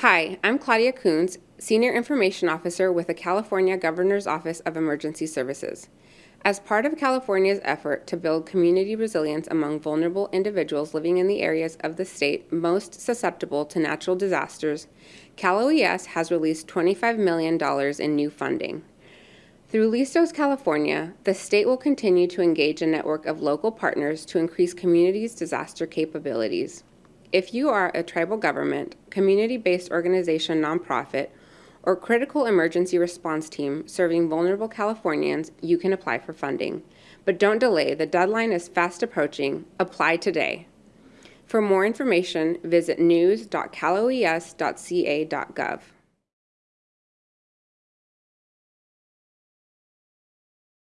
Hi, I'm Claudia Coons, Senior Information Officer with the California Governor's Office of Emergency Services. As part of California's effort to build community resilience among vulnerable individuals living in the areas of the state most susceptible to natural disasters, Cal OES has released $25 million in new funding. Through Listos California, the state will continue to engage a network of local partners to increase communities' disaster capabilities. If you are a tribal government, community-based organization nonprofit, or critical emergency response team serving vulnerable Californians, you can apply for funding. But don't delay, the deadline is fast approaching. Apply today. For more information, visit news.caloes.ca.gov.